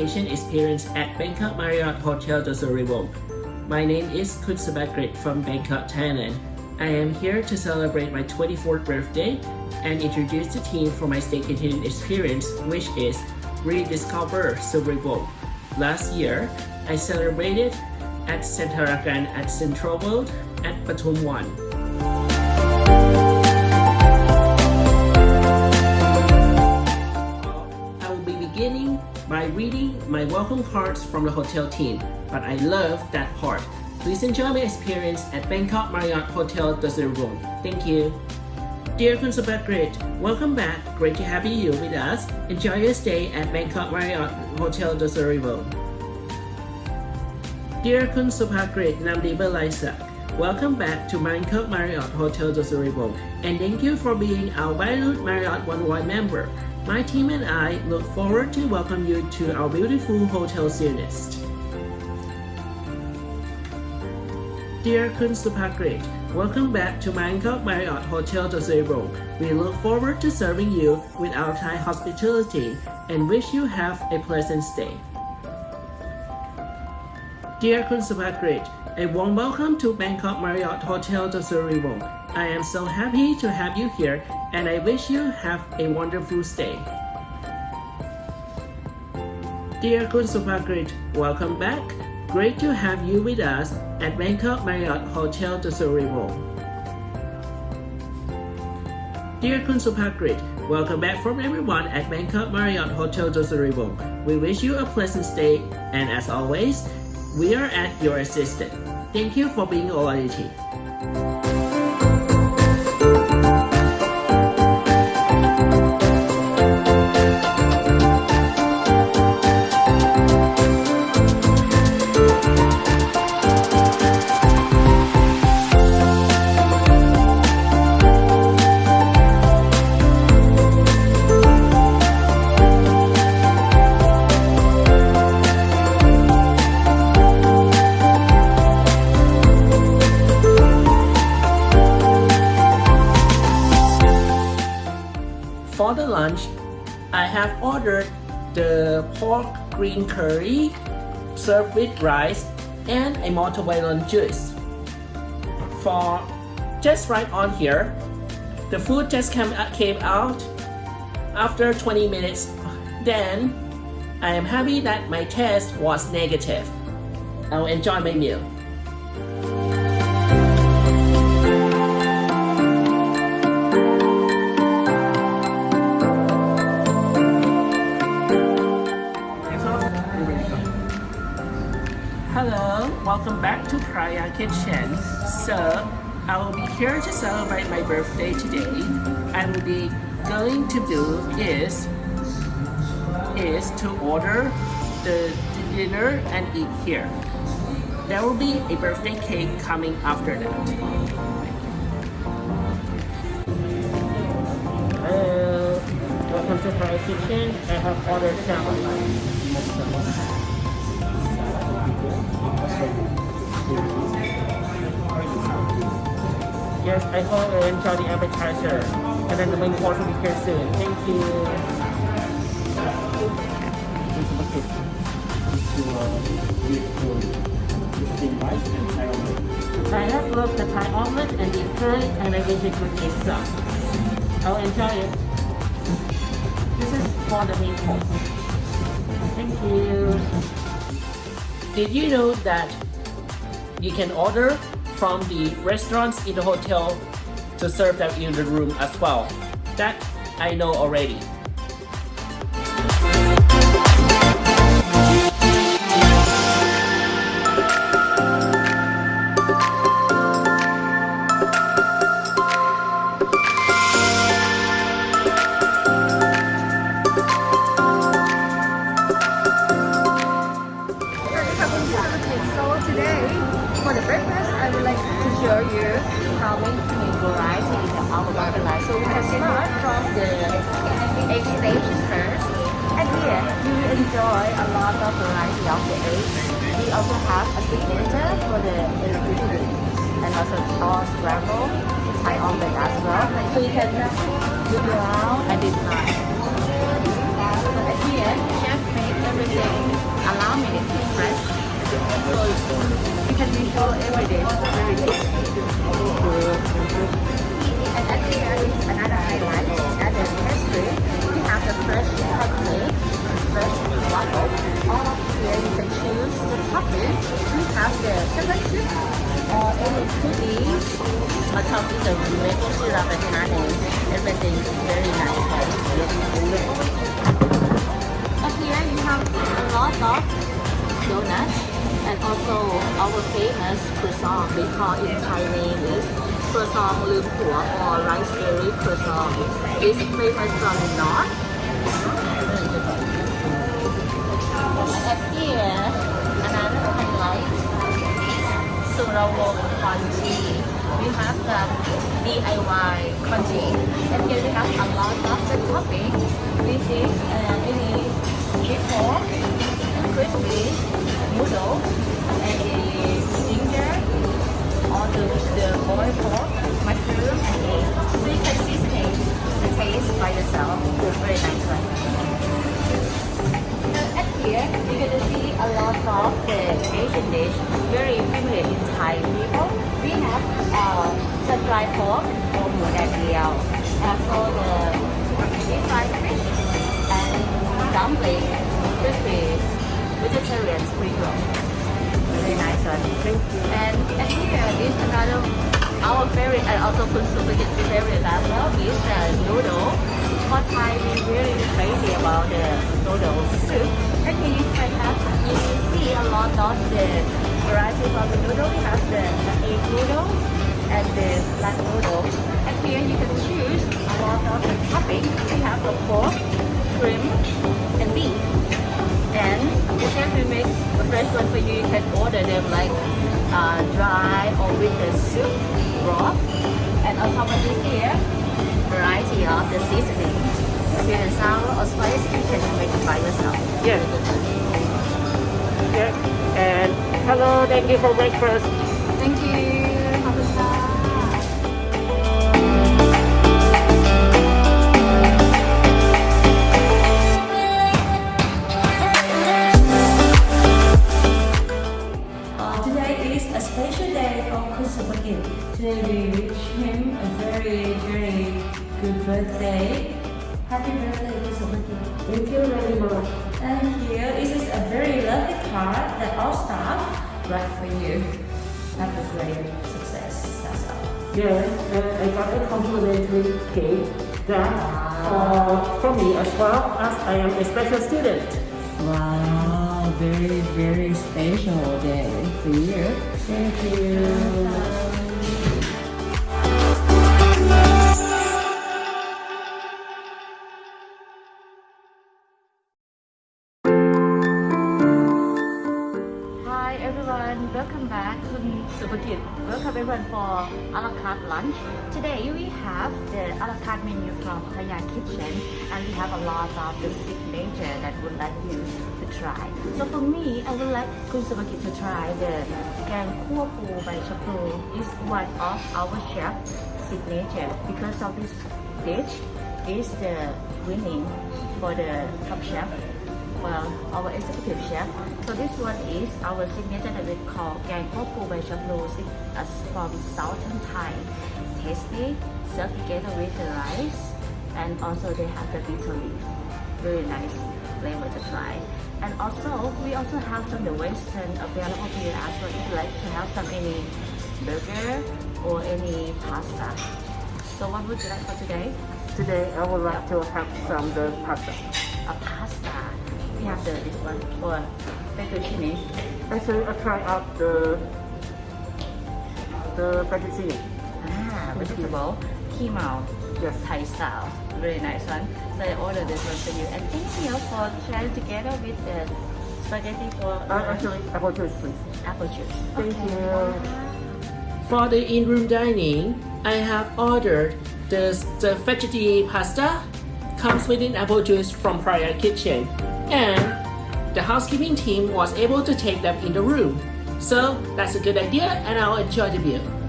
staycation experience at Bangkok Marriott Hotel Dussery My name is Kun Supakrit from Bangkok, Thailand. I am here to celebrate my 24th birthday and introduce the team for my staycation experience, which is Rediscover Suvarnabhumi. Last year, I celebrated at Santarakan at Central World at Pathumwan. By reading my welcome cards from the hotel team, but I love that part. Please enjoy my experience at Bangkok Marriott Hotel Room. Thank you. Dear Kun Great, welcome back. Great to have you with us. Enjoy your stay at Bangkok Marriott Hotel Room. Dear Kun Great, Namdi Laisak, welcome back to Bangkok Marriott Hotel Room, and thank you for being our valued Marriott One World member. My team and I look forward to welcome you to our beautiful hotel series. Dear Kun Supakrit, welcome back to Bangkok Marriott Hotel Dosero. We look forward to serving you with our Thai hospitality and wish you have a pleasant stay. Dear Kun Supakrit, a warm welcome to Bangkok Marriott Hotel Dosero. I am so happy to have you here and I wish you have a wonderful stay. Dear Kun Supakrit, welcome back. Great to have you with us at Bangkok Marriott Hotel Dussery Dear Kun Supakrit, welcome back from everyone at Bangkok Marriott Hotel Dussery We wish you a pleasant stay and as always, we are at your assistance. Thank you for being loyalty. For the lunch, I have ordered the pork green curry served with rice and a multivalent juice. For just right on here, the food just came, uh, came out after 20 minutes. Then, I am happy that my test was negative. I'll enjoy my meal. Welcome back to Praya Kitchen. So, I will be here to celebrate my birthday today. I will be going to do is is to order the dinner and eat here. There will be a birthday cake coming after that. Hello, welcome to Praya Kitchen. I have ordered salmon. Yes, I hope you enjoy the appetizer. And then the main course will be here soon. Thank you. I have loved the Thai omelet and the curry and I wish it could take some. I'll enjoy it. This is for the main course. Thank you. Did you know that you can order from the restaurants in the hotel to serve them in the room as well? That I know already. A lot of variety of the eggs. We also have a signature for the electricity and also all scramble, Thai as well. So you can look around this night. So here, chef make everything allow me to fresh. So you can be sure every day very tasty. And also our famous croissant, we call it Thai name is croissant lumpur or rice berry croissant. It's famous from the north. And up here, another highlight is Surawong congee. We have the DIY congee. And here we have a lot of the topping. This is uh, noodle soup. And here you can have, you see a lot of the varieties of the noodle. We have the egg noodles and the black noodle. And here you can choose a lot of the topping. We have the pork, shrimp, and beef. And the chef will make a fresh one for you. You can order them like uh, dry or with the soup broth. And on top of it here, variety of the seasoning see the sound or spice and can you make it by yourself? Yes. Yeah. And hello, thank you for breakfast. Thank you. Today we wish him a very, very good birthday Happy birthday, Christopher Gill. Thank you very much. And here is a very lovely card that all staff write for you. Have a great success. That's all. Yeah, and I got a complimentary cake that uh, for me as well as I am a special student. Wow, very, very special day for you. Thank you. Hi everyone, welcome back to Supakrit. Welcome everyone for a la carte lunch. Today we have the a la carte menu from Praya Kitchen and we have a lot of the signature that would like you to try. So for me, I would like Kun Supakrit to try the Gang Kua Pu by Chapu. It's one of our chef signature because of this dish is the winning for the top chef well, our executive chef. So this one is our signature that we call Gang Kua Pu as from Southern Thai. Tasty, served together with the rice, and also they have the bitter leaf. Very nice flavor to try. And also, we also have some the Western available for you as well if you like to have some any burger or any pasta. So what would you like for today? Today I would like to have some the pasta. A. We have the this one for fettuccine. Actually, I try out the the fettuccine. Ah, vegetable, keema, Yes. Thai style. Very nice one. So I ordered this one for you. And thank you for sharing together with the spaghetti for Uh, actually, apple juice, please. apple juice. Thank Okay. you. For the in-room dining, I have ordered the, the veggie pasta, comes with an apple juice from Praya Kitchen, and the housekeeping team was able to take them in the room. So that's a good idea and I'll enjoy the meal.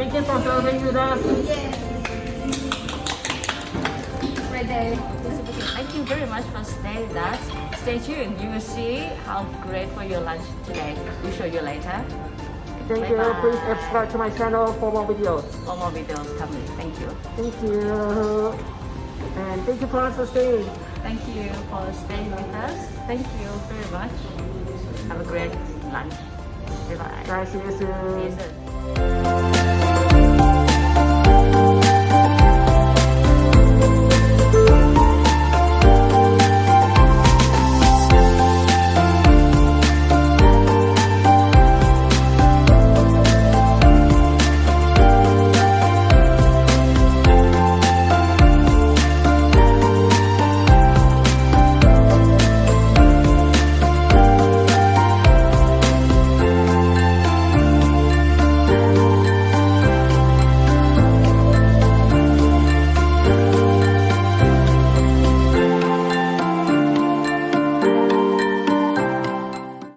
Thank you for serving with us. Thank you very much for staying with us. Stay tuned. You will see how great for your lunch today. We'll show you later. Thank you. Bye-bye. Please subscribe to my channel for more videos. For more videos coming. Thank you. Thank you. And thank you for staying. Thank you for staying with us. Thank you very much. Have a great lunch. Bye bye. Bye. See you soon. See you soon.